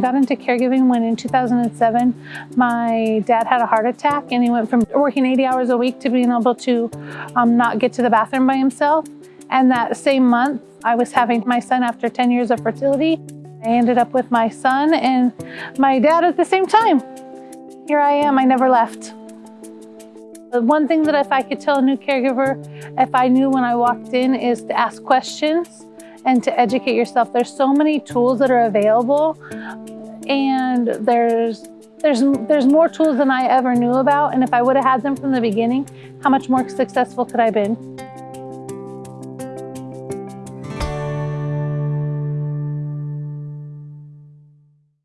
got into caregiving when in 2007, my dad had a heart attack and he went from working 80 hours a week to being able to um, not get to the bathroom by himself. And that same month, I was having my son after 10 years of fertility. I ended up with my son and my dad at the same time. Here I am, I never left. The one thing that if I could tell a new caregiver, if I knew when I walked in, is to ask questions and to educate yourself. There's so many tools that are available and there's there's there's more tools than I ever knew about and if I would have had them from the beginning, how much more successful could I have been?